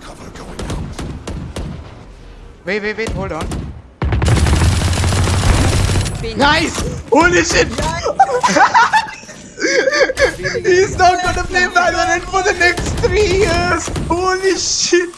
Cover going out. Wait, wait, wait, hold on. Nice! Holy shit! He's not gonna play Valorant for the next three years! Holy shit!